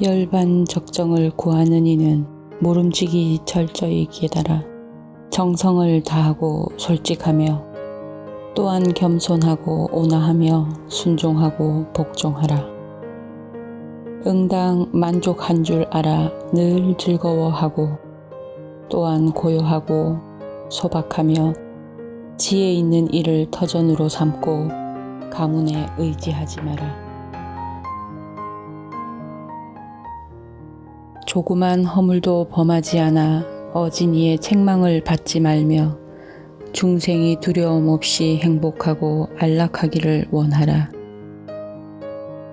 열반 적정을 구하는 이는 모름지기 철저히 깨달아 정성을 다하고 솔직하며 또한 겸손하고 온화하며 순종하고 복종하라. 응당 만족한 줄 알아 늘 즐거워하고 또한 고요하고 소박하며 지혜 있는 일을 터전으로 삼고 가문에 의지하지 마라. 조그만 허물도 범하지 않아 어진이의 책망을 받지 말며 중생이 두려움 없이 행복하고 안락하기를 원하라.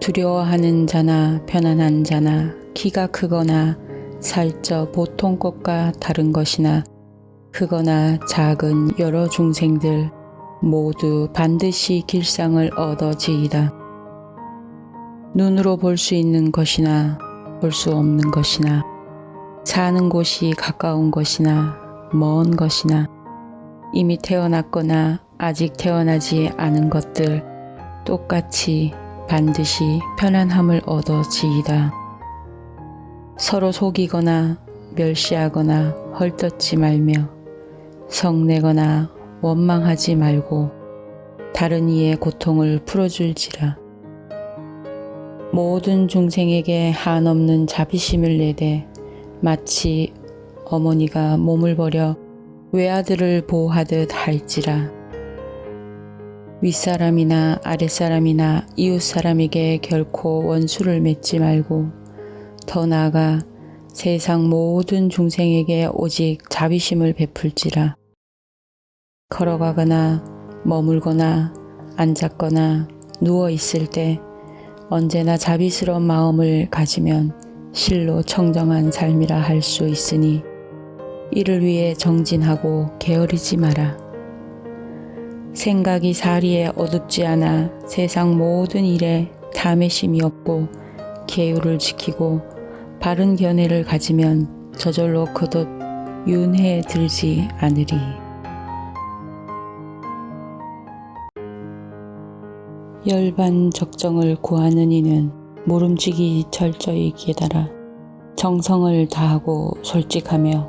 두려워하는 자나 편안한 자나 키가 크거나 살쪄 보통 것과 다른 것이나 크거나 작은 여러 중생들 모두 반드시 길상을 얻어지이다. 눈으로 볼 수 있는 것이나 볼 수 없는 것이나 사는 곳이 가까운 것이나 먼 것이나 이미 태어났거나 아직 태어나지 않은 것들 똑같이 반드시 편안함을 얻어 지이다. 서로 속이거나 멸시하거나 헐뜯지 말며 성내거나 원망하지 말고 다른 이의 고통을 풀어줄지라. 모든 중생에게 한없는 자비심을 내되 마치 어머니가 몸을 버려 외아들을 보호하듯 할지라. 윗사람이나 아랫사람이나 이웃사람에게 결코 원수를 맺지 말고 더 나아가 세상 모든 중생에게 오직 자비심을 베풀지라. 걸어가거나 머물거나 앉았거나 누워 있을 때 언제나 자비스러운 마음을 가지면 실로 청정한 삶이라 할 수 있으니 이를 위해 정진하고 게으르지 마라. 생각이 사리에 어둡지 않아 세상 모든 일에 탐의심이 없고 계율을 지키고 바른 견해를 가지면 저절로 거듭 윤회에 들지 않으리. 열반 적정을 구하는 이는 모름지기 철저히 깨달아 정성을 다하고 솔직하며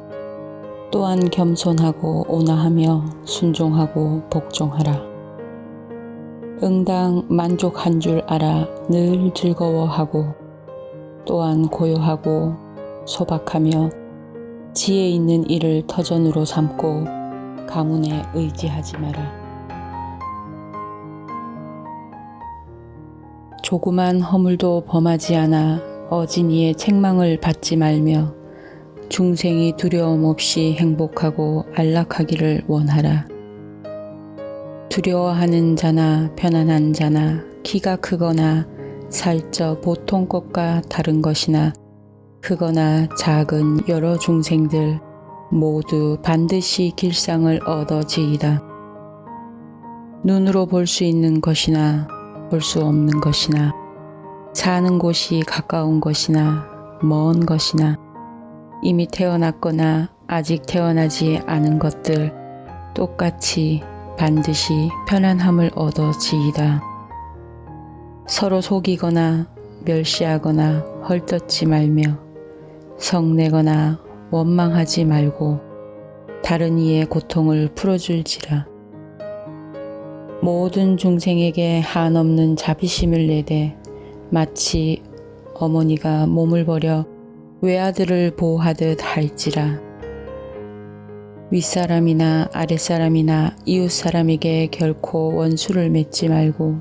또한 겸손하고 온화하며 순종하고 복종하라. 응당 만족한 줄 알아 늘 즐거워하고 또한 고요하고 소박하며 지혜 있는 일을 터전으로 삼고 가문에 의지하지 마라. 조그만 허물도 범하지 않아 어진이의 책망을 받지 말며 중생이 두려움 없이 행복하고 안락하기를 원하라. 두려워하는 자나 편안한 자나 키가 크거나 살쪄 보통 것과 다른 것이나 크거나 작은 여러 중생들 모두 반드시 길상을 얻어지이다. 눈으로 볼 수 있는 것이나 볼 수 없는 것이나 사는 곳이 가까운 것이나 먼 것이나 이미 태어났거나 아직 태어나지 않은 것들 똑같이 반드시 편안함을 얻어 지이다. 서로 속이거나 멸시하거나 헐뜯지 말며 성내거나 원망하지 말고 다른 이의 고통을 풀어줄지라. 모든 중생에게 한없는 자비심을 내되 마치 어머니가 몸을 버려 외아들을 보호하듯 할지라. 윗사람이나 아랫사람이나 이웃사람에게 결코 원수를 맺지 말고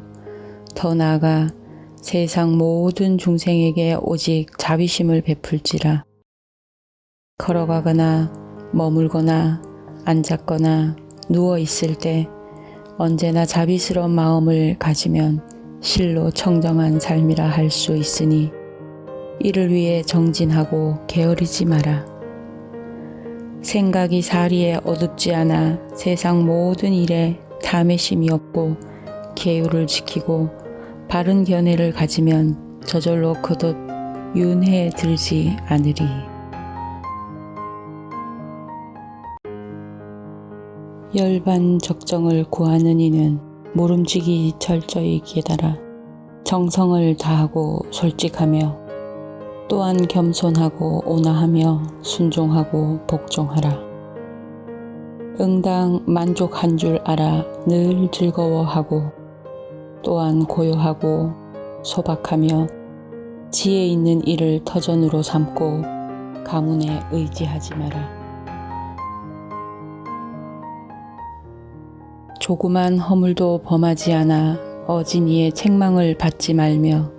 더 나아가 세상 모든 중생에게 오직 자비심을 베풀지라. 걸어가거나 머물거나 앉았거나 누워 있을 때 언제나 자비스러운 마음을 가지면 실로 청정한 삶이라 할 수 있으니 이를 위해 정진하고 게으르지 마라. 생각이 사리에 어둡지 않아 세상 모든 일에 탐의심이 없고 계율을 지키고 바른 견해를 가지면 저절로 거듭 윤회에 들지 않으리. 열반 적정을 구하는 이는 모름지기 철저히 깨달아 정성을 다하고 솔직하며 또한 겸손하고 온화하며 순종하고 복종하라. 응당 만족한 줄 알아 늘 즐거워하고 또한 고요하고 소박하며 지혜 있는 일을 터전으로 삼고 가문에 의지하지 마라. 조그만 허물도 범하지 않아 어진이의 책망을 받지 말며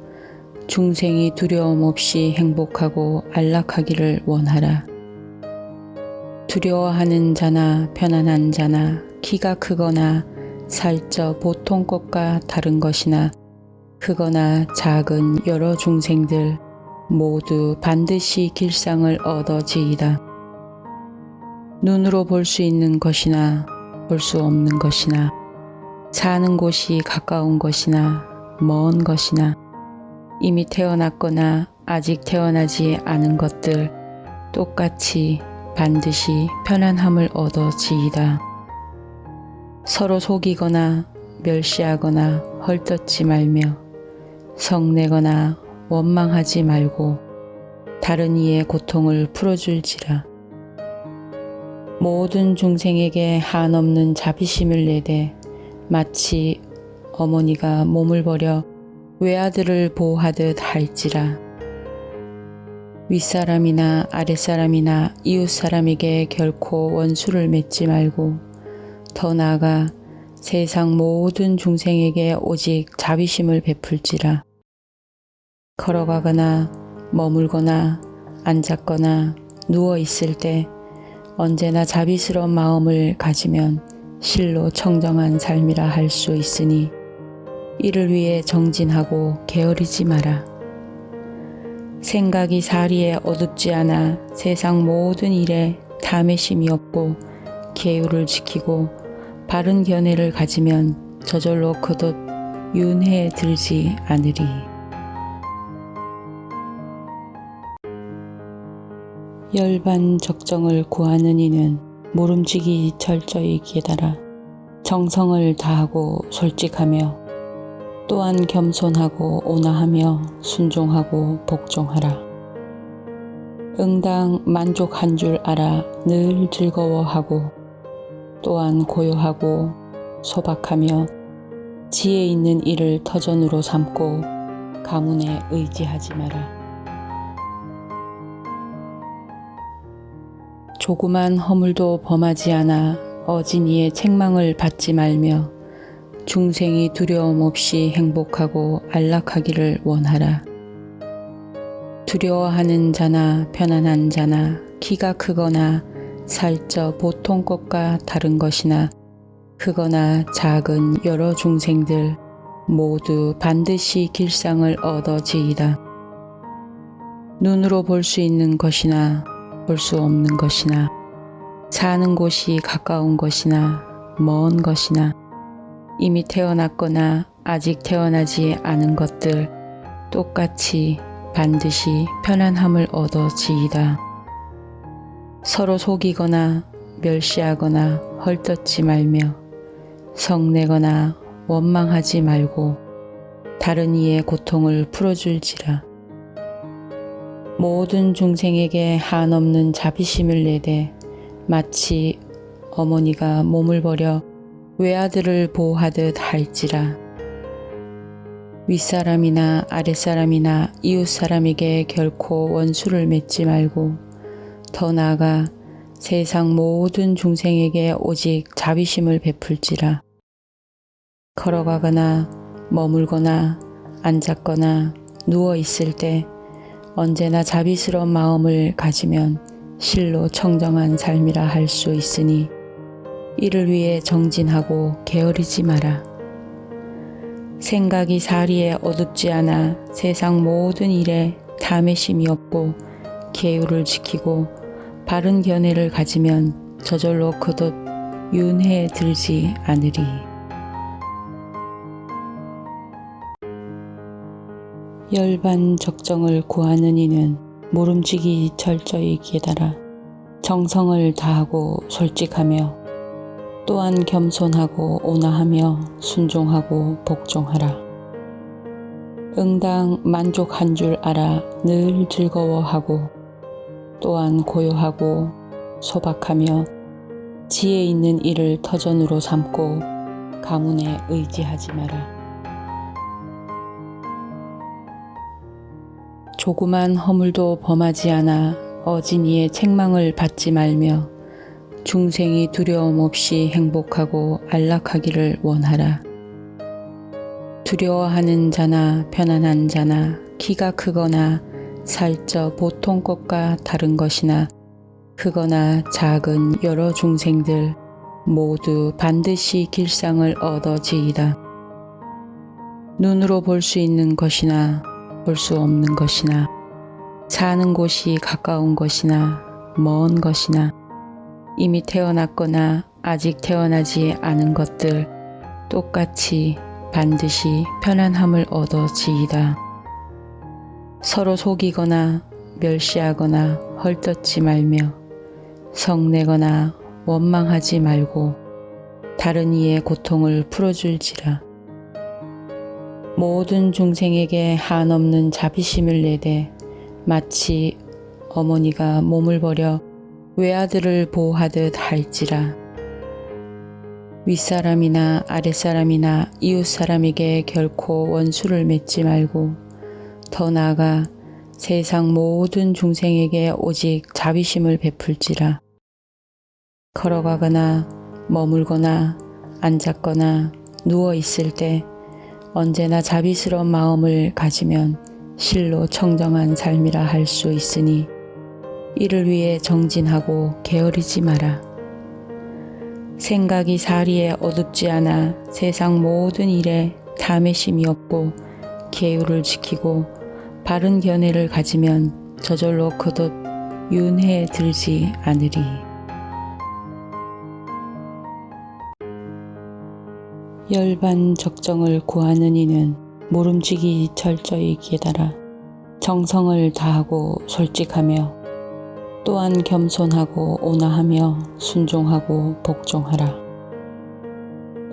중생이 두려움 없이 행복하고 안락하기를 원하라. 두려워하는 자나 편안한 자나 키가 크거나 살쪄 보통 것과 다른 것이나 크거나 작은 여러 중생들 모두 반드시 길상을 얻어지이다. 눈으로 볼 수 있는 것이나 볼 수 없는 것이나 사는 곳이 가까운 것이나 먼 것이나 이미 태어났거나 아직 태어나지 않은 것들 똑같이 반드시 편안함을 얻어 지이다. 서로 속이거나 멸시하거나 헐뜯지 말며 성내거나 원망하지 말고 다른 이의 고통을 풀어줄지라. 모든 중생에게 한없는 자비심을 내되 마치 어머니가 몸을 버려 외아들을 보호하듯 할지라. 윗사람이나 아랫사람이나 이웃사람에게 결코 원수를 맺지 말고 더 나아가 세상 모든 중생에게 오직 자비심을 베풀지라. 걸어가거나 머물거나 앉았거나 누워 있을 때 언제나 자비스러운 마음을 가지면 실로 청정한 삶이라 할 수 있으니 이를 위해 정진하고 게으르지 마라. 생각이 사리에 어둡지 않아 세상 모든 일에 탐의심이 없고 계율을 지키고 바른 견해를 가지면 저절로 거듭 윤회에 들지 않으리. 열반 적정을 구하는 이는 모름지기 철저히 깨달아 정성을 다하고 솔직하며 또한 겸손하고 온화하며 순종하고 복종하라. 응당 만족한 줄 알아 늘 즐거워하고 또한 고요하고 소박하며 지혜 있는 일을 터전으로 삼고 가문에 의지하지 마라. 조그만 허물도 범하지 않아 어진이의 책망을 받지 말며 중생이 두려움 없이 행복하고 안락하기를 원하라. 두려워하는 자나 편안한 자나 키가 크거나 살쪄 보통 것과 다른 것이나 크거나 작은 여러 중생들 모두 반드시 길상을 얻어지이다. 눈으로 볼 수 있는 것이나 볼 수 없는 것이나 사는 곳이 가까운 것이나 먼 것이나 이미 태어났거나 아직 태어나지 않은 것들 똑같이 반드시 편안함을 얻어 지이다. 서로 속이거나 멸시하거나 헐뜯지 말며 성내거나 원망하지 말고 다른 이의 고통을 풀어줄지라. 모든 중생에게 한없는 자비심을 내되 마치 어머니가 몸을 버려 외아들을 보호하듯 할지라. 윗사람이나 아랫사람이나 이웃사람에게 결코 원수를 맺지 말고 더 나아가 세상 모든 중생에게 오직 자비심을 베풀지라. 걸어가거나 머물거나 앉았거나 누워 있을 때 언제나 자비스러운 마음을 가지면 실로 청정한 삶이라 할 수 있으니 이를 위해 정진하고 게으르지 마라. 생각이 사리에 어둡지 않아 세상 모든 일에 탐의심이 없고 계율을 지키고 바른 견해를 가지면 저절로 거듭 윤회에 들지 않으리. 열반 적정을 구하는 이는 모름지기 철저히 깨달아 정성을 다하고 솔직하며 또한 겸손하고 온화하며 순종하고 복종하라. 응당 만족한 줄 알아 늘 즐거워하고 또한 고요하고 소박하며 지혜 있는 일을 터전으로 삼고 가문에 의지하지 마라. 조그만 허물도 범하지 않아 어진이의 책망을 받지 말며 중생이 두려움 없이 행복하고 안락하기를 원하라. 두려워하는 자나 편안한 자나 키가 크거나 살쪄 보통 것과 다른 것이나 크거나 작은 여러 중생들 모두 반드시 길상을 얻어지이다. 눈으로 볼 수 있는 것이나 볼 수 없는 것이나 사는 곳이 가까운 것이나 먼 것이나 이미 태어났거나 아직 태어나지 않은 것들 똑같이 반드시 편안함을 얻어 지이다. 서로 속이거나 멸시하거나 헐뜯지 말며 성내거나 원망하지 말고 다른 이의 고통을 풀어줄지라. 모든 중생에게 한없는 자비심을 내되 마치 어머니가 몸을 버려 외아들을 보호하듯 할지라. 윗사람이나 아랫사람이나 이웃사람에게 결코 원수를 맺지 말고 더 나아가 세상 모든 중생에게 오직 자비심을 베풀지라. 걸어가거나 머물거나 앉았거나 누워 있을 때 언제나 자비스러운 마음을 가지면 실로 청정한 삶이라 할 수 있으니 이를 위해 정진하고 게으르지 마라. 생각이 사리에 어둡지 않아 세상 모든 일에 탐의심이 없고 계율을 지키고 바른 견해를 가지면 저절로 거듭 윤회에 들지 않으리. 열반 적정을 구하는 이는 모름지기 철저히 깨달아 정성을 다하고 솔직하며 또한 겸손하고 온화하며 순종하고 복종하라.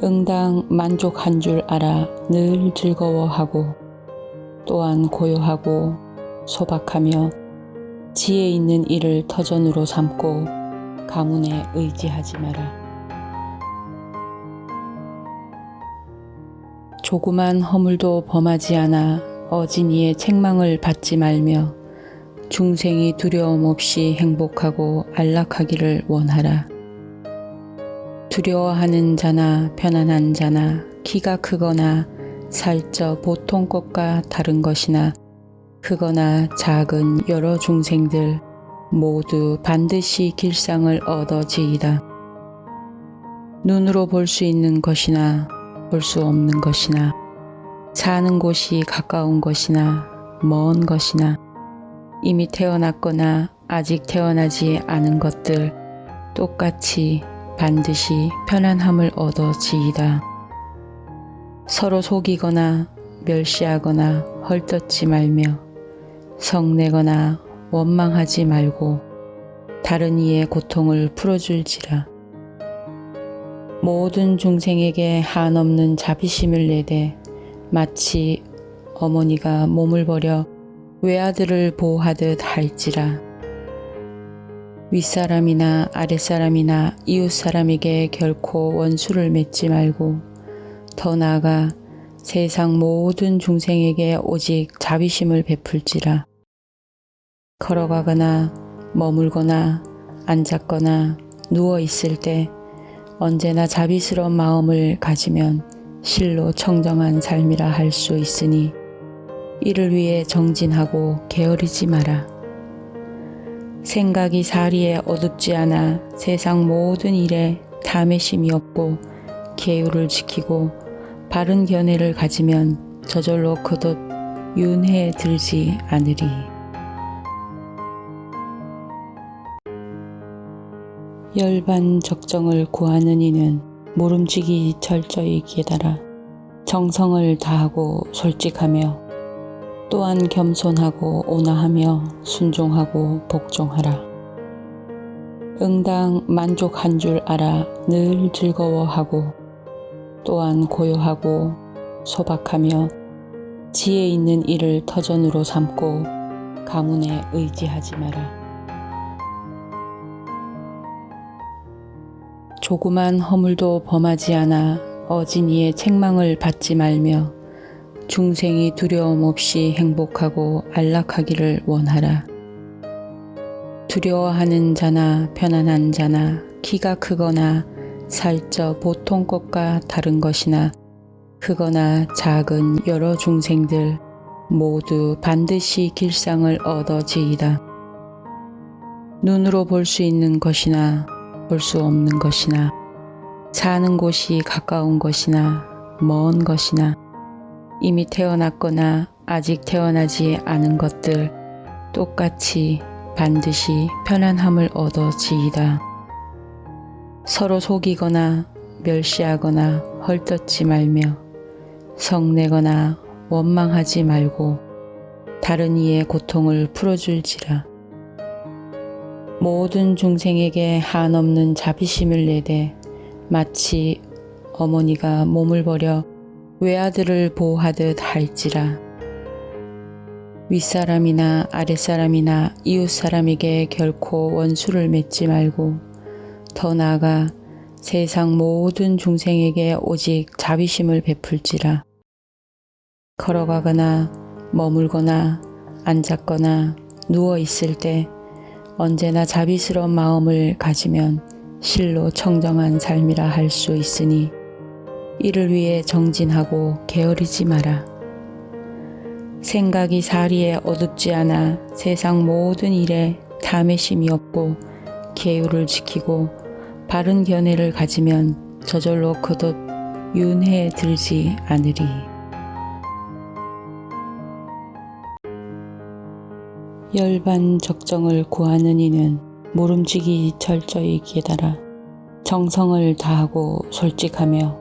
응당 만족한 줄 알아 늘 즐거워하고 또한 고요하고 소박하며 지혜 있는 일을 터전으로 삼고 가문에 의지하지 마라. 조그만 허물도 범하지 않아 어진이의 책망을 받지 말며 중생이 두려움 없이 행복하고 안락하기를 원하라. 두려워하는 자나 편안한 자나 키가 크거나 살쪄 보통 것과 다른 것이나 크거나 작은 여러 중생들 모두 반드시 길상을 얻어지이다. 눈으로 볼 수 있는 것이나 볼 수 없는 것이나 사는 곳이 가까운 것이나 먼 것이나 이미 태어났거나 아직 태어나지 않은 것들 똑같이 반드시 편안함을 얻어 지이다. 서로 속이거나 멸시하거나 헐뜯지 말며 성내거나 원망하지 말고 다른 이의 고통을 풀어줄지라. 모든 중생에게 한없는 자비심을 내되 마치 어머니가 몸을 버려 외아들을 보호하듯 할지라. 윗사람이나 아랫사람이나 이웃사람에게 결코 원수를 맺지 말고 더 나아가 세상 모든 중생에게 오직 자비심을 베풀지라. 걸어가거나 머물거나 앉았거나 누워 있을 때 언제나 자비스러운 마음을 가지면 실로 청정한 삶이라 할 수 있으니 이를 위해 정진하고 게으르지 마라. 생각이 사리에 어둡지 않아 세상 모든 일에 탐의심이 없고 계율을 지키고 바른 견해를 가지면 저절로 거듭 윤회에 들지 않으리. 열반 적정을 구하는 이는 모름지기 철저히 깨달아 정성을 다하고 솔직하며 또한 겸손하고 온화하며 순종하고 복종하라. 응당 만족한 줄 알아 늘 즐거워하고 또한 고요하고 소박하며 지혜 있는 일을 터전으로 삼고 가문에 의지하지 마라. 조그만 허물도 범하지 않아 어진이의 책망을 받지 말며 중생이 두려움 없이 행복하고 안락하기를 원하라. 두려워하는 자나 편안한 자나 키가 크거나 살쪄 보통 것과 다른 것이나 크거나 작은 여러 중생들 모두 반드시 길상을 얻어지이다. 눈으로 볼 수 있는 것이나 볼 수 없는 것이나 사는 곳이 가까운 것이나 먼 것이나 이미 태어났거나 아직 태어나지 않은 것들 똑같이 반드시 편안함을 얻어 지이다. 서로 속이거나 멸시하거나 헐뜯지 말며 성내거나 원망하지 말고 다른 이의 고통을 풀어줄지라. 모든 중생에게 한없는 자비심을 내되 마치 어머니가 몸을 버려 외아들을 보호하듯 할지라. 윗사람이나 아랫사람이나 이웃사람에게 결코 원수를 맺지 말고 더 나아가 세상 모든 중생에게 오직 자비심을 베풀지라. 걸어가거나 머물거나 앉았거나 누워 있을 때 언제나 자비스러운 마음을 가지면 실로 청정한 삶이라 할 수 있으니 이를 위해 정진하고 게으르지 마라. 생각이 사리에 어둡지 않아 세상 모든 일에 탐의심이 없고 계율을 지키고 바른 견해를 가지면 저절로 거듭 윤회에 들지 않으리. 열반 적정을 구하는 이는 모름지기 철저히 깨달아 정성을 다하고 솔직하며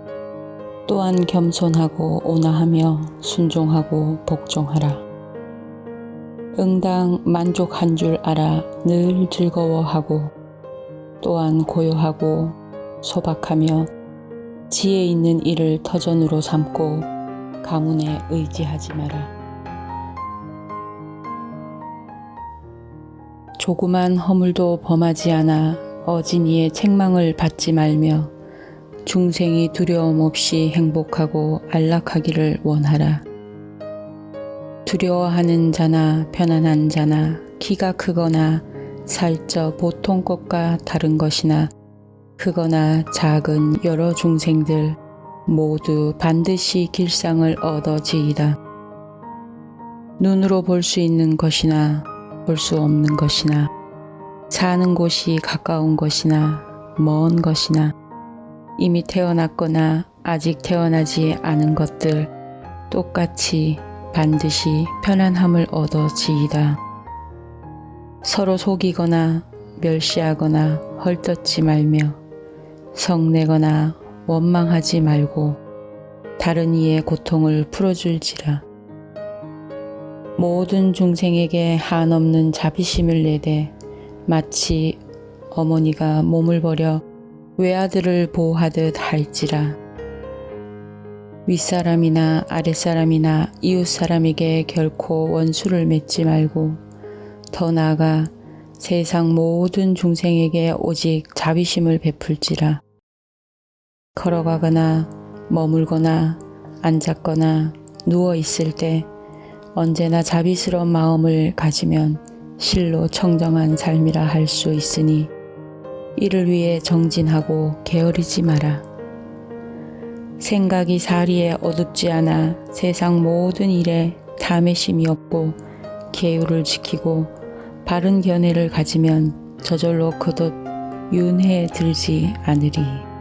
또한 겸손하고 온화하며 순종하고 복종하라. 응당 만족한 줄 알아 늘 즐거워하고 또한 고요하고 소박하며 지혜 있는 일을 터전으로 삼고 가문에 의지하지 마라. 조그만 허물도 범하지 않아 어진이의 책망을 받지 말며 중생이 두려움 없이 행복하고 안락하기를 원하라. 두려워하는 자나 편안한 자나 키가 크거나 살쪄 보통 것과 다른 것이나 크거나 작은 여러 중생들 모두 반드시 길상을 얻어지이다. 눈으로 볼 수 있는 것이나 볼 수 없는 것이나 사는 곳이 가까운 것이나 먼 것이나 이미 태어났거나 아직 태어나지 않은 것들 똑같이 반드시 편안함을 얻어 지이다. 서로 속이거나 멸시하거나 헐뜯지 말며 성내거나 원망하지 말고 다른 이의 고통을 풀어줄지라. 모든 중생에게 한없는 자비심을 내되 마치 어머니가 몸을 버려 외아들을 보호하듯 할지라. 윗사람이나 아랫사람이나 이웃사람에게 결코 원수를 맺지 말고 더 나아가 세상 모든 중생에게 오직 자비심을 베풀지라. 걸어가거나 머물거나 앉았거나 누워 있을 때 언제나 자비스러운 마음을 가지면 실로 청정한 삶이라 할 수 있으니 이를 위해 정진하고 게으르지 마라. 생각이 사리에 어둡지 않아 세상 모든 일에 탐의심이 없고 계율을 지키고 바른 견해를 가지면 저절로 거듭 윤회에 들지 않으리.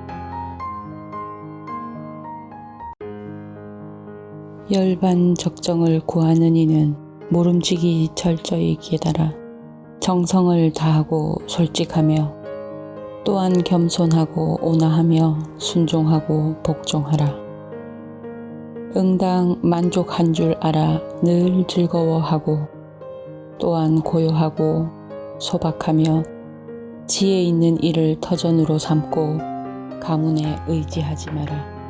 열반 적정을 구하는 이는 모름지기 철저히 깨달아 정성을 다하고 솔직하며 또한 겸손하고 온화하며 순종하고 복종하라. 응당 만족한 줄 알아 늘 즐거워하고 또한 고요하고 소박하며 지혜 있는 일을 터전으로 삼고 가문에 의지하지 마라.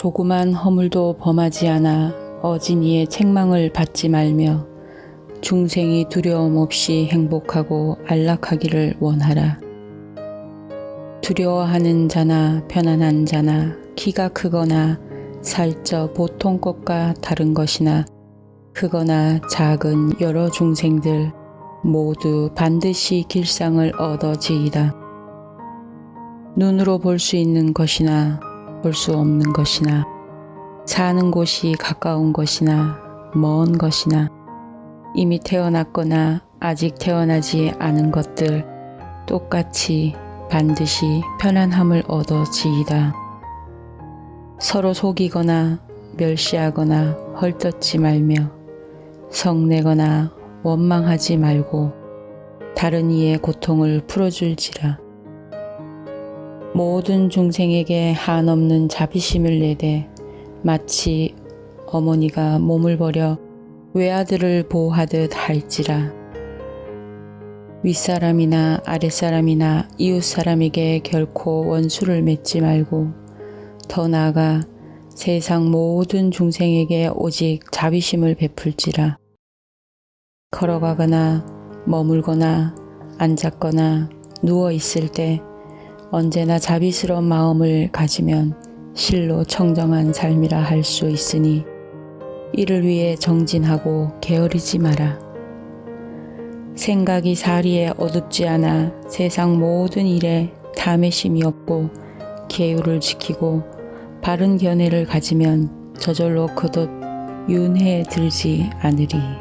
조그만 허물도 범하지 않아 어진이의 책망을 받지 말며 중생이 두려움 없이 행복하고 안락하기를 원하라. 두려워하는 자나 편안한 자나 키가 크거나 살쪄 보통 것과 다른 것이나 크거나 작은 여러 중생들 모두 반드시 길상을 얻어지이다. 눈으로 볼 수 있는 것이나 볼 수 없는 것이나 사는 곳이 가까운 것이나 먼 것이나 이미 태어났거나 아직 태어나지 않은 것들 똑같이 반드시 편안함을 얻어 지이다. 서로 속이거나 멸시하거나 헐뜯지 말며 성내거나 원망하지 말고 다른 이의 고통을 풀어줄지라. 모든 중생에게 한없는 자비심을 내되 마치 어머니가 몸을 버려 외아들을 보호하듯 할지라. 윗사람이나 아랫사람이나 이웃사람에게 결코 원수를 맺지 말고 더 나아가 세상 모든 중생에게 오직 자비심을 베풀지라. 걸어가거나 머물거나 앉았거나 누워 있을 때 언제나 자비스러운 마음을 가지면 실로 청정한 삶이라 할 수 있으니 이를 위해 정진하고 게으르지 마라. 생각이 사리에 어둡지 않아 세상 모든 일에 탐의심이 없고 계율을 지키고 바른 견해를 가지면 저절로 거듭 윤회에 들지 않으리.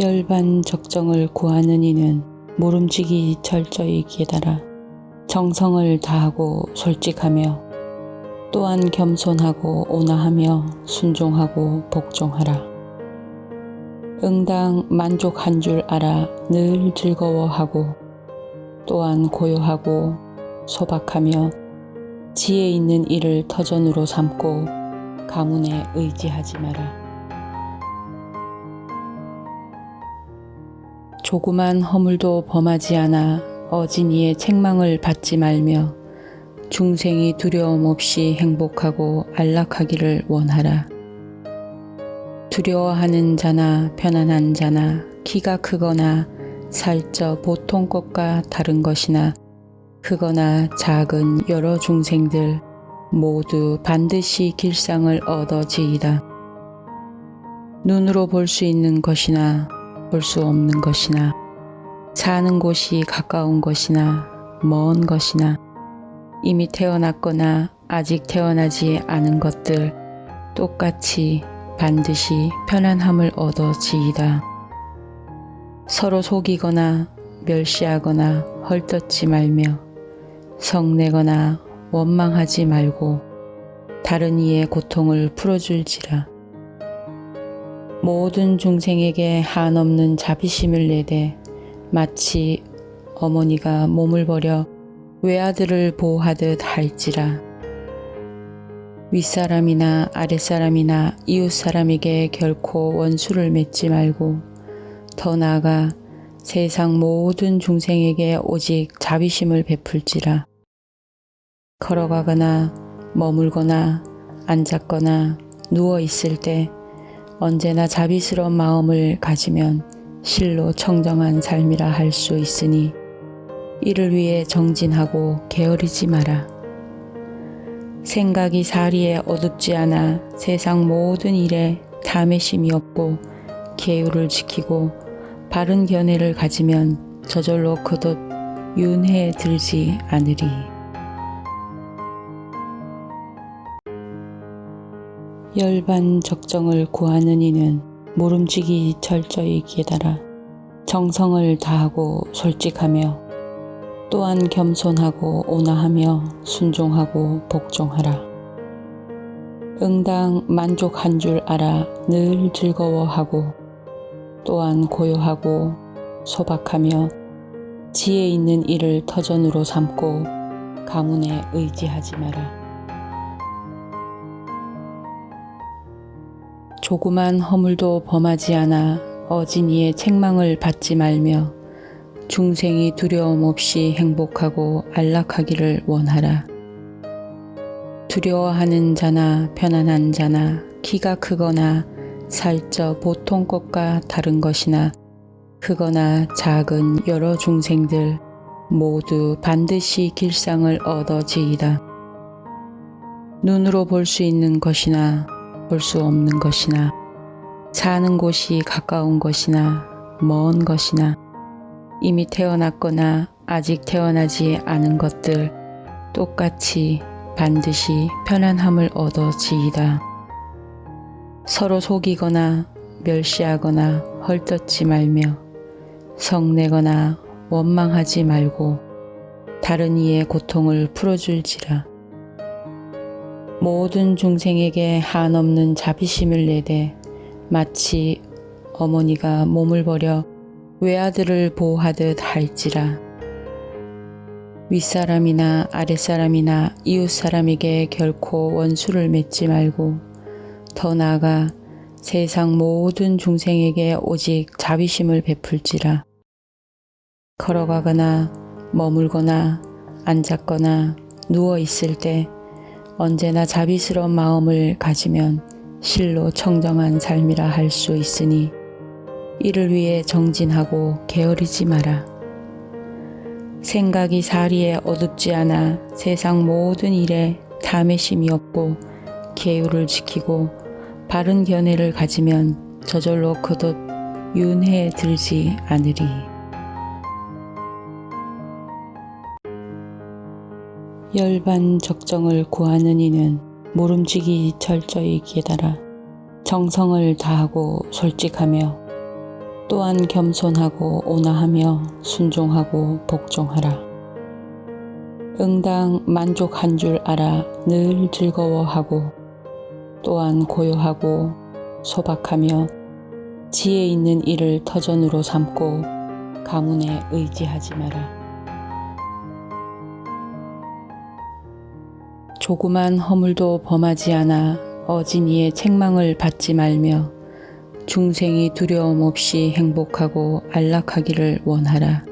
열반 적정을 구하는 이는 모름지기 철저히 깨달아 정성을 다하고 솔직하며 또한 겸손하고 온화하며 순종하고 복종하라. 응당 만족한 줄 알아 늘 즐거워하고 또한 고요하고 소박하며 지혜 있는 일을 터전으로 삼고 가문에 의지하지 마라. 조그만 허물도 범하지 않아 어진이의 책망을 받지 말며 중생이 두려움 없이 행복하고 안락하기를 원하라. 두려워하는 자나 편안한 자나 키가 크거나 살쪄 보통 것과 다른 것이나 크거나 작은 여러 중생들 모두 반드시 길상을 얻어지이다. 눈으로 볼 수 있는 것이나 볼 수 없는 것이나 사는 곳이 가까운 것이나 먼 것이나 이미 태어났거나 아직 태어나지 않은 것들 똑같이 반드시 편안함을 얻어 지이다. 서로 속이거나 멸시하거나 헐뜯지 말며 성내거나 원망하지 말고 다른 이의 고통을 풀어줄지라. 모든 중생에게 한없는 자비심을 내되 마치 어머니가 몸을 버려 외아들을 보호하듯 할지라. 윗사람이나 아랫사람이나 이웃사람에게 결코 원수를 맺지 말고 더 나아가 세상 모든 중생에게 오직 자비심을 베풀지라. 걸어가거나 머물거나 앉았거나 누워 있을 때 언제나 자비스러운 마음을 가지면 실로 청정한 삶이라 할 수 있으니 이를 위해 정진하고 게으르지 마라. 생각이 사리에 어둡지 않아 세상 모든 일에 탐의심이 없고 계율을 지키고 바른 견해를 가지면 저절로 거듭 윤회에 들지 않으리. 열반 적정을 구하는 이는 모름지기 철저히 깨달아 정성을 다하고 솔직하며 또한 겸손하고 온화하며 순종하고 복종하라. 응당 만족한 줄 알아 늘 즐거워하고 또한 고요하고 소박하며 지혜 있는 일을 터전으로 삼고 가문에 의지하지 마라. 조그만 허물도 범하지 않아 어진이의 책망을 받지 말며 중생이 두려움 없이 행복하고 안락하기를 원하라. 두려워하는 자나 편안한 자나 키가 크거나 살쪄 보통 것과 다른 것이나 크거나 작은 여러 중생들 모두 반드시 길상을 얻어지이다. 눈으로 볼 수 있는 것이나 볼 수 없는 것이나 사는 곳이 가까운 것이나 먼 것이나 이미 태어났거나 아직 태어나지 않은 것들 똑같이 반드시 편안함을 얻어 지이다. 서로 속이거나 멸시하거나 헐뜯지 말며 성내거나 원망하지 말고 다른 이의 고통을 풀어줄지라. 모든 중생에게 한없는 자비심을 내되 마치 어머니가 몸을 버려 외아들을 보호하듯 할지라. 윗사람이나 아랫사람이나 이웃사람에게 결코 원수를 맺지 말고 더 나아가 세상 모든 중생에게 오직 자비심을 베풀지라. 걸어가거나 머물거나 앉았거나 누워 있을 때 언제나 자비스러운 마음을 가지면 실로 청정한 삶이라 할 수 있으니 이를 위해 정진하고 게으르지 마라. 생각이 사리에 어둡지 않아 세상 모든 일에 탐의심이 없고 계율을 지키고 바른 견해를 가지면 저절로 거듭 윤회에 들지 않으리. 열반 적정을 구하는 이는 모름지기 철저히 깨달아 정성을 다하고 솔직하며 또한 겸손하고 온화하며 순종하고 복종하라. 응당 만족한 줄 알아 늘 즐거워하고 또한 고요하고 소박하며 지혜 있는 일을 터전으로 삼고 가문에 의지하지 마라. 조그만 허물도 범하지 않아 어진이의 책망을 받지 말며 중생이 두려움 없이 행복하고 안락하기를 원하라.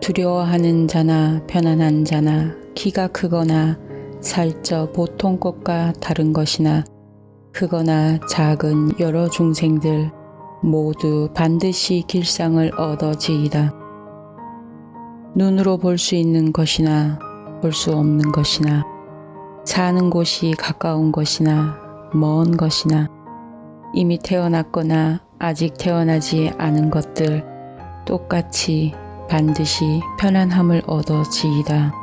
두려워하는 자나 편안한 자나 키가 크거나 살쪄 보통 것과 다른 것이나 크거나 작은 여러 중생들 모두 반드시 길상을 얻어지이다. 눈으로 볼 수 있는 것이나 볼 수 없는 것이나 사는 곳이 가까운 것이나 먼 것이나 이미 태어났거나 아직 태어나지 않은 것들 똑같이 반드시 편안함을 얻어 지이다.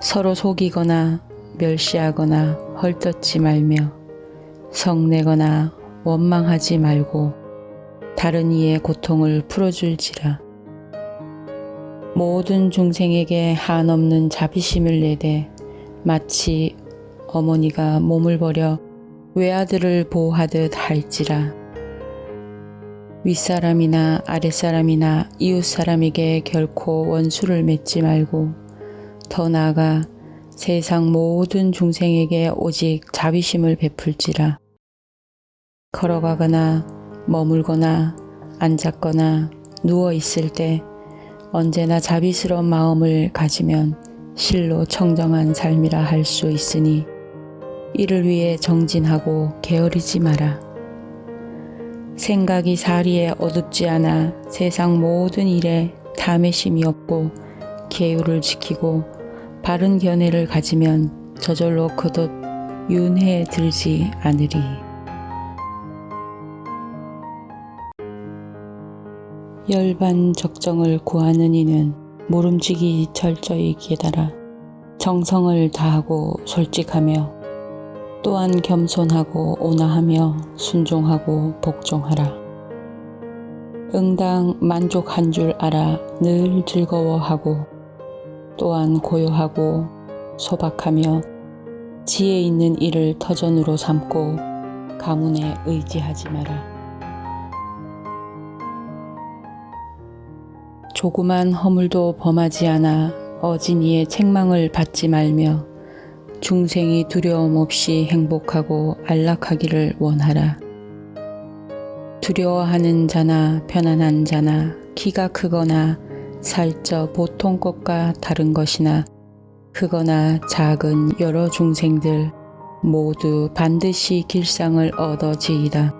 서로 속이거나 멸시하거나 헐뜯지 말며 성내거나 원망하지 말고 다른 이의 고통을 풀어줄지라. 모든 중생에게 한없는 자비심을 내되 마치 어머니가 몸을 버려 외아들을 보호하듯 할지라. 윗사람이나 아랫사람이나 이웃사람에게 결코 원수를 맺지 말고 더 나아가 세상 모든 중생에게 오직 자비심을 베풀지라. 걸어가거나 머물거나 앉았거나 누워 있을 때 언제나 자비스러운 마음을 가지면 실로 청정한 삶이라 할 수 있으니 이를 위해 정진하고 게으르지 마라. 생각이 사리에 어둡지 않아 세상 모든 일에 탐의심이 없고 계율을 지키고 바른 견해를 가지면 저절로 거듭 윤회에 들지 않으리. 열반 적정을 구하는 이는 모름지기 철저히 깨달아 정성을 다하고 솔직하며 또한 겸손하고 온화하며 순종하고 복종하라. 응당 만족한 줄 알아 늘 즐거워하고 또한 고요하고 소박하며 지혜 있는 일을 터전으로 삼고 가문에 의지하지 마라. 조그만 허물도 범하지 않아 어진이의 책망을 받지 말며 중생이 두려움 없이 행복하고 안락하기를 원하라. 두려워하는 자나 편안한 자나 키가 크거나 살쪄 보통 것과 다른 것이나 크거나 작은 여러 중생들 모두 반드시 길상을 얻어지이다.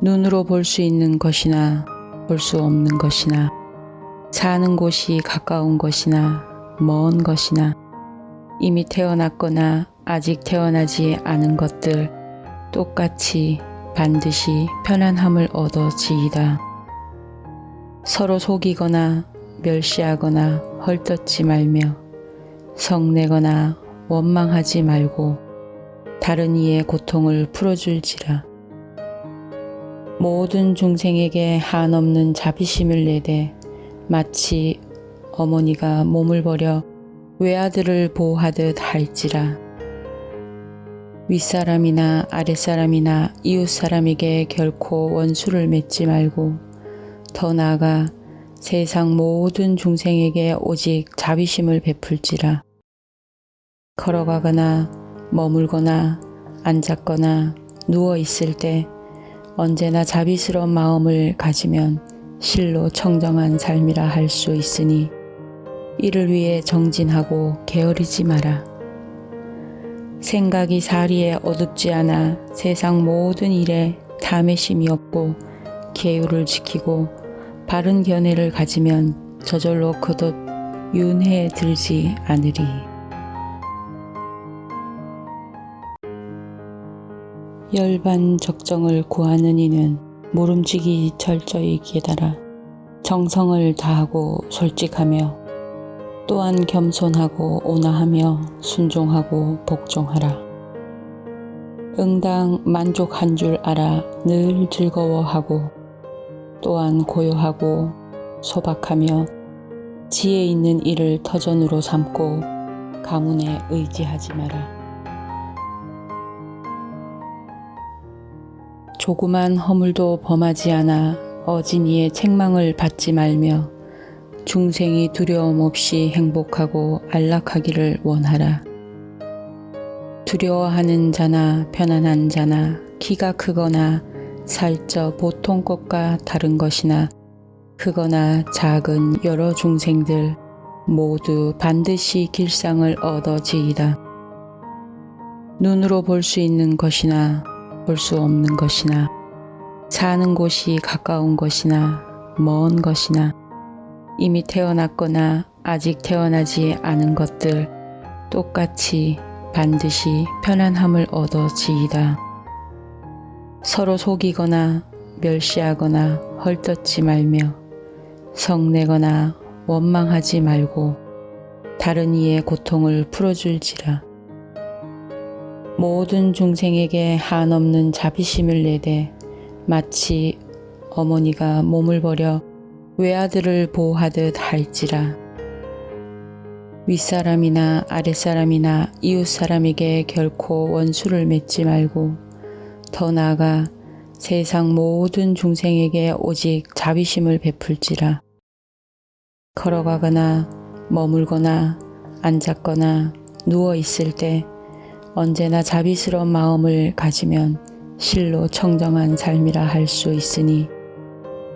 눈으로 볼 수 있는 것이나 볼 수 없는 것이나 사는 곳이 가까운 것이나 먼 것이나 이미 태어났거나 아직 태어나지 않은 것들 똑같이 반드시 편안함을 얻어 지이다. 서로 속이거나 멸시하거나 헐뜯지 말며 성내거나 원망하지 말고 다른 이의 고통을 풀어줄지라. 모든 중생에게 한없는 자비심을 내되 마치 어머니가 몸을 버려 외아들을 보호하듯 할지라. 윗사람이나 아랫사람이나 이웃사람에게 결코 원수를 맺지 말고 더 나아가 세상 모든 중생에게 오직 자비심을 베풀지라. 걸어가거나 머물거나 앉았거나 누워 있을 때 언제나 자비스러운 마음을 가지면 실로 청정한 삶이라 할 수 있으니 이를 위해 정진하고 게으르지 마라. 생각이 사리에 어둡지 않아 세상 모든 일에 탐의심이 없고 계율을 지키고 바른 견해를 가지면 저절로 거듭 윤회에 들지 않으리. 열반 적정을 구하는 이는 모름지기 철저히 깨달아 정성을 다하고 솔직하며 또한 겸손하고 온화하며 순종하고 복종하라. 응당 만족한 줄 알아 늘 즐거워하고 또한 고요하고 소박하며 지혜 있는 일을 터전으로 삼고 가문에 의지하지 마라. 조그만 허물도 범하지 않아 어진이의 책망을 받지 말며 중생이 두려움 없이 행복하고 안락하기를 원하라. 두려워하는 자나 편안한 자나 키가 크거나 살쪄 보통 것과 다른 것이나 크거나 작은 여러 중생들 모두 반드시 길상을 얻어지이다. 눈으로 볼 수 있는 것이나 볼 수 없는 것이나 사는 곳이 가까운 것이나 먼 것이나 이미 태어났거나 아직 태어나지 않은 것들 똑같이 반드시 편안함을 얻어 지이다. 서로 속이거나 멸시하거나 헐뜯지 말며 성내거나 원망하지 말고 다른 이의 고통을 풀어줄지라. 모든 중생에게 한없는 자비심을 내되 마치 어머니가 몸을 버려 외아들을 보호하듯 할지라. 윗사람이나 아랫사람이나 이웃사람에게 결코 원수를 맺지 말고 더 나아가 세상 모든 중생에게 오직 자비심을 베풀지라. 걸어가거나 머물거나 앉았거나 누워 있을 때 언제나 자비스러운 마음을 가지면 실로 청정한 삶이라 할 수 있으니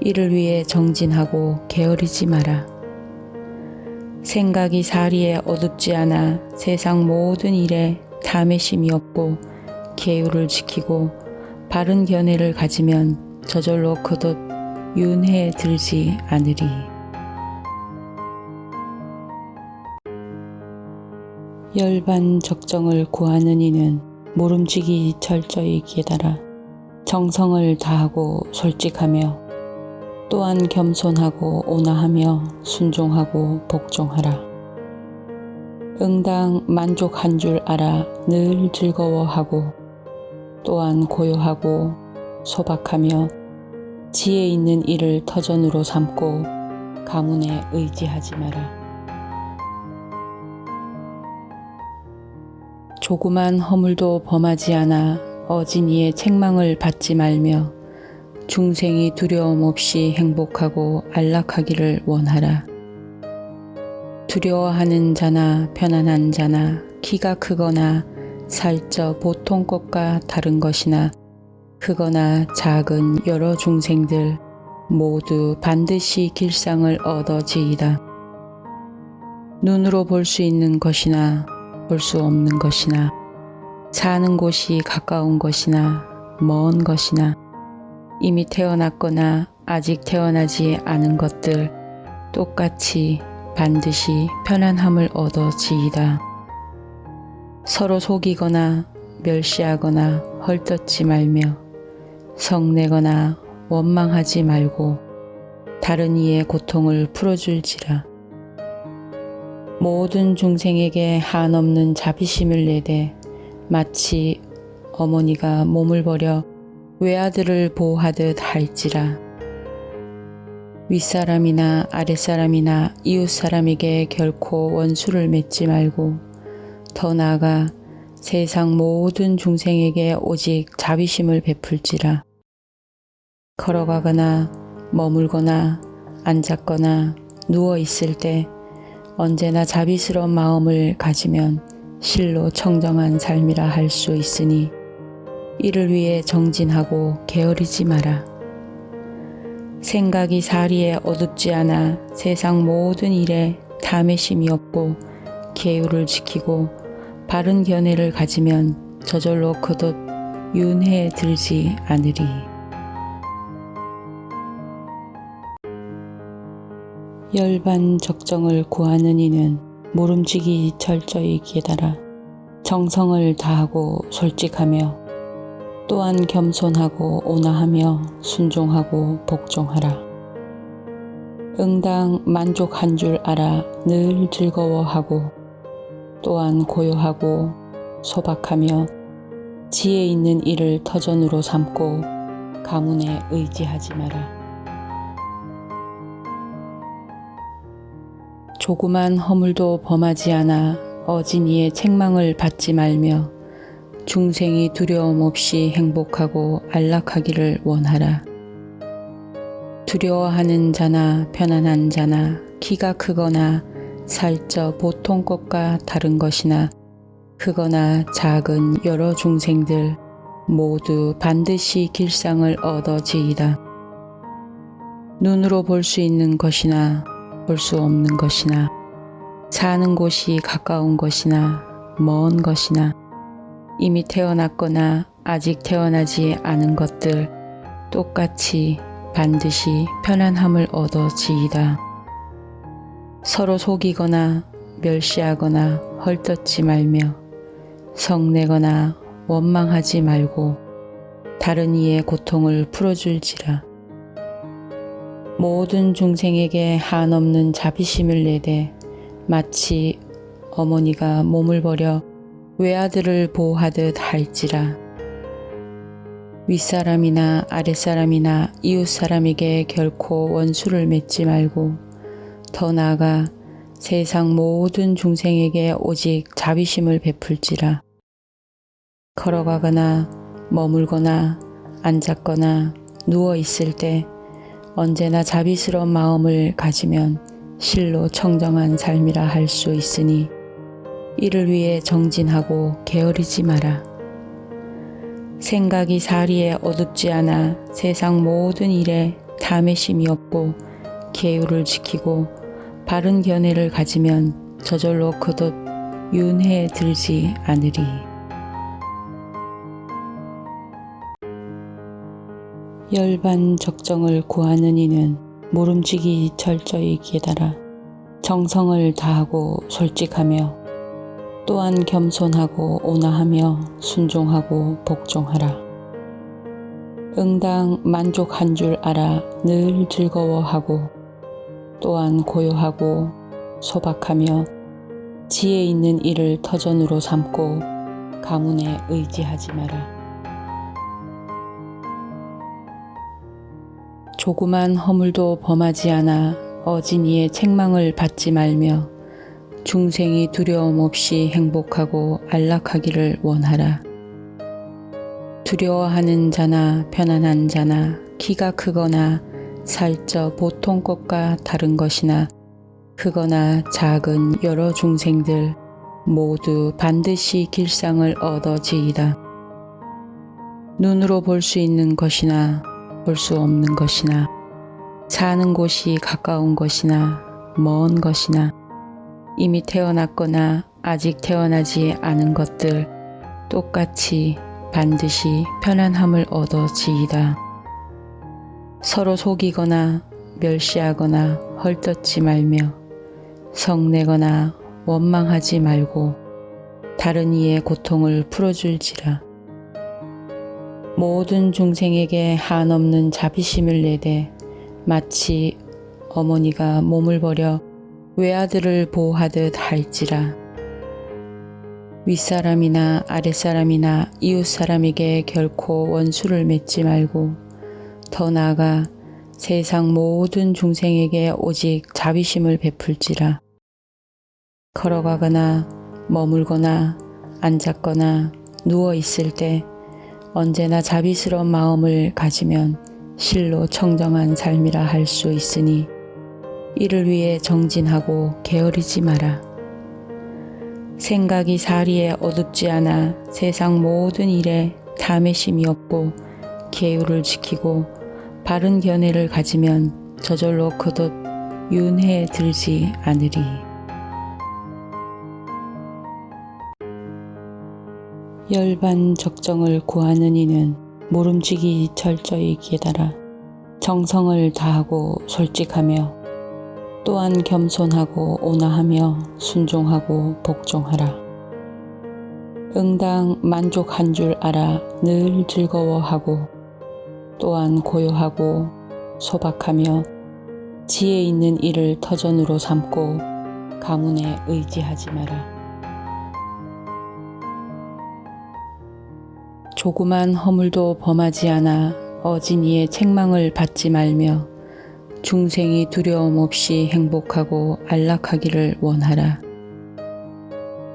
이를 위해 정진하고 게으르지 마라. 생각이 사리에 어둡지 않아 세상 모든 일에 탐의심이 없고 계율을 지키고 바른 견해를 가지면 저절로 거듭 윤회에 들지 않으리. 열반 적정을 구하는 이는 모름지기 철저히 깨달아 정성을 다하고 솔직하며 또한 겸손하고 온화하며 순종하고 복종하라. 응당 만족한 줄 알아 늘 즐거워하고 또한 고요하고 소박하며 지혜 있는 일을 터전으로 삼고 가문에 의지하지 마라. 조그만 허물도 범하지 않아 어진이의 책망을 받지 말며 중생이 두려움 없이 행복하고 안락하기를 원하라. 두려워하는 자나 편안한 자나 키가 크거나 살쪄 보통 것과 다른 것이나 크거나 작은 여러 중생들 모두 반드시 길상을 얻어지이다. 눈으로 볼 수 있는 것이나 볼 수 없는 것이나 사는 곳이 가까운 것이나 먼 것이나 이미 태어났거나 아직 태어나지 않은 것들 똑같이 반드시 편안함을 얻어 지이다. 서로 속이거나 멸시하거나 헐뜯지 말며 성내거나 원망하지 말고 다른 이의 고통을 풀어줄지라. 모든 중생에게 한없는 자비심을 내되 마치 어머니가 몸을 버려 외아들을 보호하듯 할지라. 윗사람이나 아랫사람이나 이웃사람에게 결코 원수를 맺지 말고 더 나아가 세상 모든 중생에게 오직 자비심을 베풀지라. 걸어가거나 머물거나 앉았거나 누워 있을 때 언제나 자비스러운 마음을 가지면 실로 청정한 삶이라 할 수 있으니 이를 위해 정진하고 게으르지 마라. 생각이 사리에 어둡지 않아 세상 모든 일에 탐의심이 없고 계율을 지키고 바른 견해를 가지면 저절로 거듭 윤회에 들지 않으리. 열반 적정을 구하는 이는 모름지기 철저히 깨달아 정성을 다하고 솔직하며 또한 겸손하고 온화하며 순종하고 복종하라. 응당 만족한 줄 알아 늘 즐거워하고 또한 고요하고 소박하며 지혜 있는 일을 터전으로 삼고 가문에 의지하지 마라. 조그만 허물도 범하지 않아 어진이의 책망을 받지 말며 중생이 두려움 없이 행복하고 안락하기를 원하라. 두려워하는 자나 편안한 자나 키가 크거나 살쪄 보통 것과 다른 것이나 크거나 작은 여러 중생들 모두 반드시 길상을 얻어지이다. 눈으로 볼 수 있는 것이나 볼 수 없는 것이나 사는 곳이 가까운 것이나 먼 것이나 이미 태어났거나 아직 태어나지 않은 것들 똑같이 반드시 편안함을 얻어 지이다. 서로 속이거나 멸시하거나 헐뜯지 말며 성내거나 원망하지 말고 다른 이의 고통을 풀어줄지라. 모든 중생에게 한없는 자비심을 내되 마치 어머니가 몸을 버려 외아들을 보호하듯 할지라. 윗사람이나 아랫사람이나 이웃사람에게 결코 원수를 맺지 말고 더 나아가 세상 모든 중생에게 오직 자비심을 베풀지라. 걸어가거나 머물거나 앉았거나 누워 있을 때 언제나 자비스러운 마음을 가지면 실로 청정한 삶이라 할 수 있으니 이를 위해 정진하고 게으르지 마라. 생각이 사리에 어둡지 않아 세상 모든 일에 탐의심이 없고 계율을 지키고 바른 견해를 가지면 저절로 거듭 윤회에 들지 않으리. 열반 적정을 구하는 이는 모름지기 철저히 깨달아 정성을 다하고 솔직하며 또한 겸손하고 온화하며 순종하고 복종하라. 응당 만족한 줄 알아 늘 즐거워하고 또한 고요하고 소박하며 지혜 있는 일을 터전으로 삼고 가문에 의지하지 마라. 조그만 허물도 범하지 않아 어진이의 책망을 받지 말며 중생이 두려움 없이 행복하고 안락하기를 원하라. 두려워하는 자나 편안한 자나 키가 크거나 살쪄 보통 것과 다른 것이나 크거나 작은 여러 중생들 모두 반드시 길상을 얻어지이다. 눈으로 볼 수 있는 것이나 볼 수 없는 것이나 사는 곳이 가까운 것이나 먼 것이나 이미 태어났거나 아직 태어나지 않은 것들 똑같이 반드시 편안함을 얻어 지이다. 서로 속이거나 멸시하거나 헐뜯지 말며 성내거나 원망하지 말고 다른 이의 고통을 풀어줄지라. 모든 중생에게 한없는 자비심을 내되 마치 어머니가 몸을 버려 외아들을 보호하듯 할지라. 윗사람이나 아랫사람이나 이웃사람에게 결코 원수를 맺지 말고 더 나아가 세상 모든 중생에게 오직 자비심을 베풀지라. 걸어가거나 머물거나 앉았거나 누워 있을 때 언제나 자비스러운 마음을 가지면 실로 청정한 삶이라 할 수 있으니 이를 위해 정진하고 게으르지 마라. 생각이 사리에 어둡지 않아 세상 모든 일에 탐의심이 없고 계율을 지키고 바른 견해를 가지면 저절로 거듭 윤회에 들지 않으리. 열반 적정을 구하는 이는 모름지기 철저히 깨달아 정성을 다하고 솔직하며 또한 겸손하고 온화하며 순종하고 복종하라. 응당 만족한 줄 알아 늘 즐거워하고 또한 고요하고 소박하며 지혜 있는 일을 터전으로 삼고 가문에 의지하지 마라. 조그만 허물도 범하지 않아 어진이의 책망을 받지 말며 중생이 두려움 없이 행복하고 안락하기를 원하라.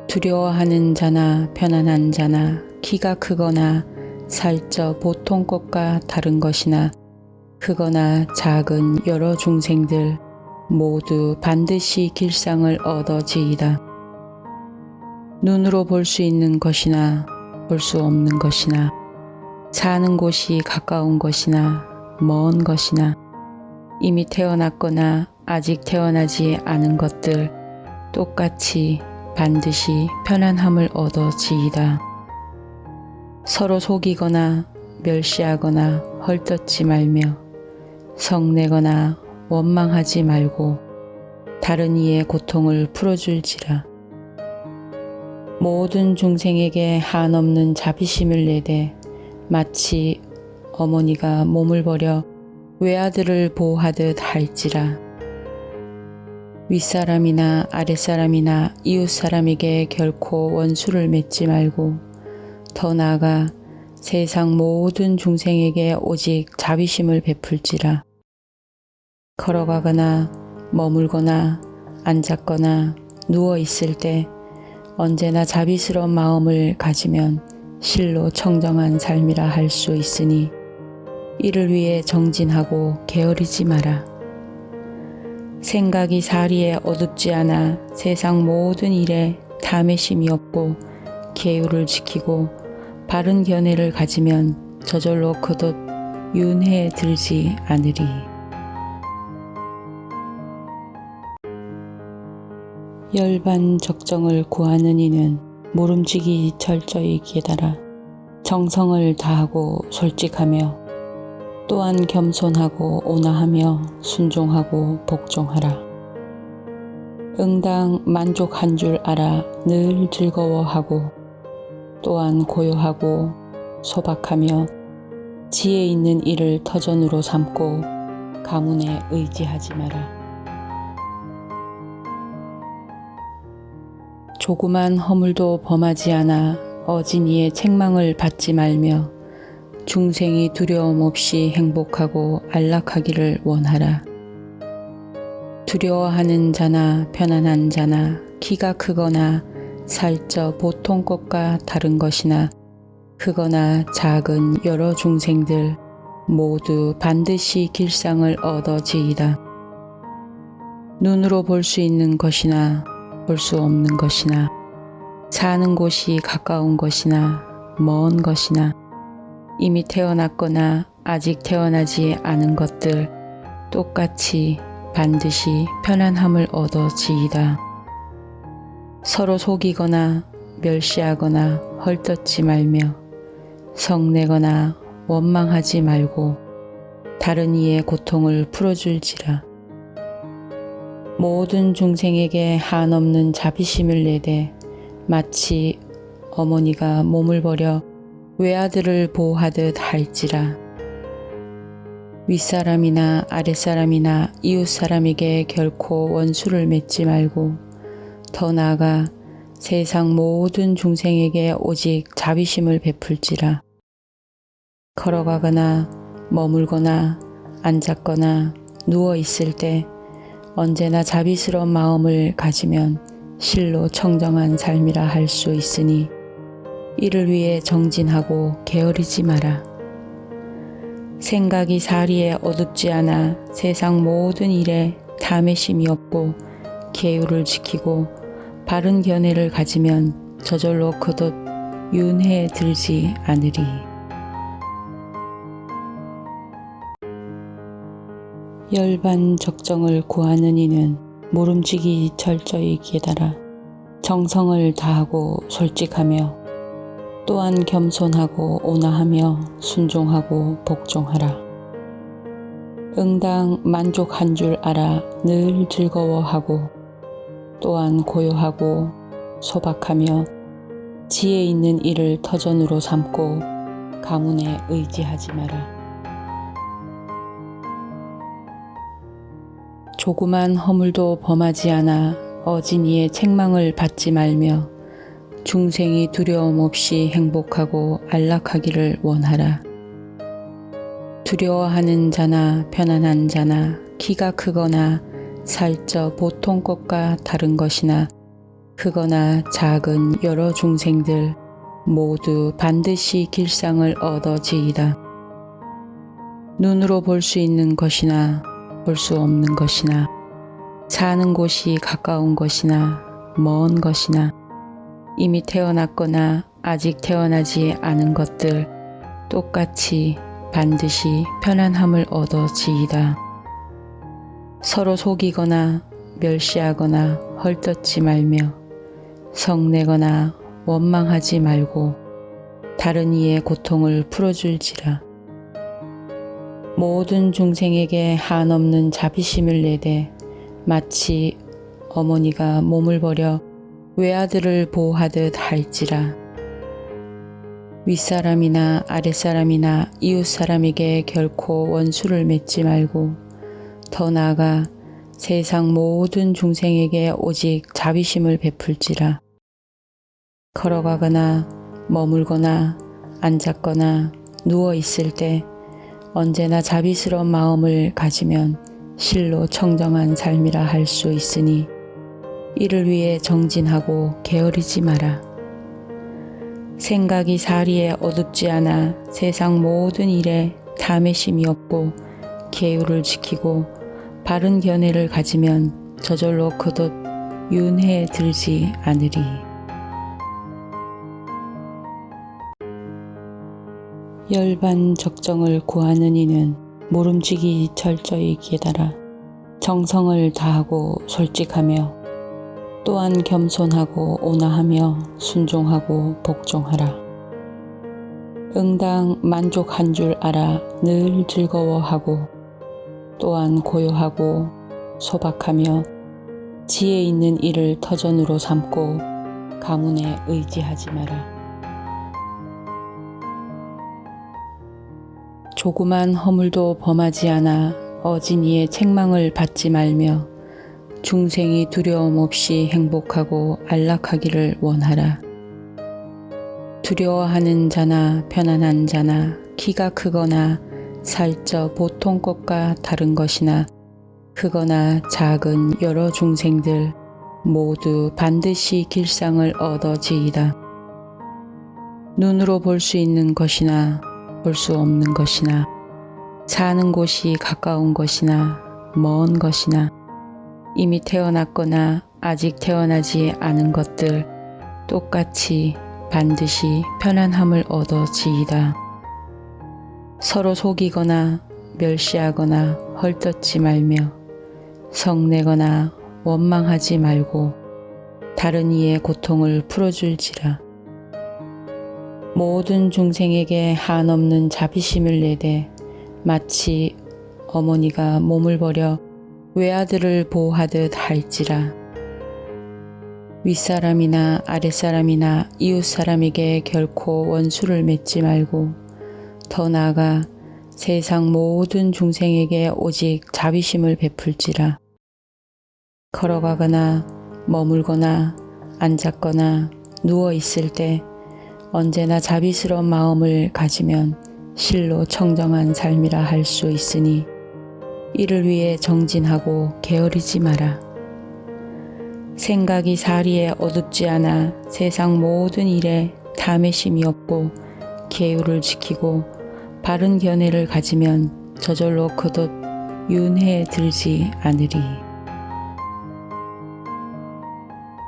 두려워하는 자나 편안한 자나 키가 크거나 살쪄 보통 것과 다른 것이나 크거나 작은 여러 중생들 모두 반드시 길상을 얻어지이다. 눈으로 볼 수 있는 것이나 볼 수 없는 것이나 사는 곳이 가까운 것이나 먼 것이나 이미 태어났거나 아직 태어나지 않은 것들 똑같이 반드시 편안함을 얻어 지이다. 서로 속이거나 멸시하거나 헐뜯지 말며 성내거나 원망하지 말고 다른 이의 고통을 풀어줄지라. 모든 중생에게 한없는 자비심을 내되 마치 어머니가 몸을 버려 외아들을 보호하듯 할지라. 윗사람이나 아랫사람이나 이웃사람에게 결코 원수를 맺지 말고 더 나아가 세상 모든 중생에게 오직 자비심을 베풀지라. 걸어가거나 머물거나 앉았거나 누워 있을 때 언제나 자비스러운 마음을 가지면 실로 청정한 삶이라 할 수 있으니 이를 위해 정진하고 게으르지 마라. 생각이 사리에 어둡지 않아 세상 모든 일에 탐의심이 없고 계율을 지키고 바른 견해를 가지면 저절로 거듭 윤회에 들지 않으리. 열반 적정을 구하는 이는 모름지기 철저히 깨달아 정성을 다하고 솔직하며 또한 겸손하고 온화하며 순종하고 복종하라. 응당 만족한 줄 알아 늘 즐거워하고 또한 고요하고 소박하며 지혜 있는 일을 터전으로 삼고 가문에 의지하지 마라. 조그만 허물도 범하지 않아 어진이의 책망을 받지 말며 중생이 두려움 없이 행복하고 안락하기를 원하라. 두려워하는 자나 편안한 자나 키가 크거나 살쪄 보통 것과 다른 것이나 크거나 작은 여러 중생들 모두 반드시 길상을 얻어지이다. 눈으로 볼 수 있는 것이나 볼 수 없는 것이나 사는 곳이 가까운 것이나 먼 것이나 이미 태어났거나 아직 태어나지 않은 것들 똑같이 반드시 편안함을 얻어 지이다. 서로 속이거나 멸시하거나 헐뜯지 말며 성내거나 원망하지 말고 다른 이의 고통을 풀어줄지라. 모든 중생에게 한없는 자비심을 내되 마치 어머니가 몸을 버려 외아들을 보호하듯 할지라. 윗사람이나 아랫사람이나 이웃사람에게 결코 원수를 맺지 말고 더 나아가 세상 모든 중생에게 오직 자비심을 베풀지라. 걸어가거나 머물거나 앉았거나 누워 있을 때 언제나 자비스러운 마음을 가지면 실로 청정한 삶이라 할 수 있으니 이를 위해 정진하고 게으르지 마라. 생각이 사리에 어둡지 않아 세상 모든 일에 탐의심이 없고 계율을 지키고 바른 견해를 가지면 저절로 거듭 윤회에 들지 않으리. 열반 적정을 구하는 이는 모름지기 철저히 깨달아 정성을 다하고 솔직하며 또한 겸손하고 온화하며 순종하고 복종하라. 응당 만족한 줄 알아 늘 즐거워하고 또한 고요하고 소박하며 지혜 있는 일을 터전으로 삼고 가문에 의지하지 마라. 조그만 허물도 범하지 않아 어진이의 책망을 받지 말며 중생이 두려움 없이 행복하고 안락하기를 원하라. 두려워하는 자나 편안한 자나 키가 크거나 살쪄 보통 것과 다른 것이나 크거나 작은 여러 중생들 모두 반드시 길상을 얻어지이다. 눈으로 볼 수 있는 것이나 볼 수 없는 것이나 사는 곳이 가까운 것이나 먼 것이나 이미 태어났거나 아직 태어나지 않은 것들 똑같이 반드시 편안함을 얻어 지이다. 서로 속이거나 멸시하거나 헐뜯지 말며 성내거나 원망하지 말고 다른 이의 고통을 풀어줄지라. 모든 중생에게 한없는 자비심을 내되 마치 어머니가 몸을 버려 외아들을 보호하듯 할지라. 윗사람이나 아랫사람이나 이웃사람에게 결코 원수를 맺지 말고 더 나아가 세상 모든 중생에게 오직 자비심을 베풀지라. 걸어가거나 머물거나 앉았거나 누워 있을 때 언제나 자비스러운 마음을 가지면 실로 청정한 삶이라 할 수 있으니 이를 위해 정진하고 게으르지 마라. 생각이 사리에 어둡지 않아 세상 모든 일에 탐의심이 없고 계율을 지키고 바른 견해를 가지면 저절로 거듭 윤회에 들지 않으리. 열반 적정을 구하는 이는 모름지기 철저히 깨달아 정성을 다하고 솔직하며 또한 겸손하고 온화하며 순종하고 복종하라. 응당 만족한 줄 알아 늘 즐거워하고 또한 고요하고 소박하며 지혜 있는 일을 터전으로 삼고 가문에 의지하지 마라. 조그만 허물도 범하지 않아 어진이의 책망을 받지 말며 중생이 두려움 없이 행복하고 안락하기를 원하라. 두려워하는 자나 편안한 자나 키가 크거나 살쪄 보통 것과 다른 것이나 크거나 작은 여러 중생들 모두 반드시 길상을 얻어지이다. 눈으로 볼 수 있는 것이나 볼 수 없는 것이나 사는 곳이 가까운 것이나 먼 것이나 이미 태어났거나 아직 태어나지 않은 것들 똑같이 반드시 편안함을 얻어 지이다. 서로 속이거나 멸시하거나 헐뜯지 말며 성내거나 원망하지 말고 다른 이의 고통을 풀어줄지라. 모든 중생에게 한없는 자비심을 내되 마치 어머니가 몸을 버려 외아들을 보호하듯 할지라. 윗사람이나 아랫사람이나 이웃사람에게 결코 원수를 맺지 말고 더 나아가 세상 모든 중생에게 오직 자비심을 베풀지라. 걸어가거나 머물거나 앉았거나 누워 있을 때 언제나 자비스러운 마음을 가지면 실로 청정한 삶이라 할 수 있으니 이를 위해 정진하고 게으르지 마라. 생각이 사리에 어둡지 않아 세상 모든 일에 탐의심이 없고 계율을 지키고 바른 견해를 가지면 저절로 거듭 윤회에 들지 않으리.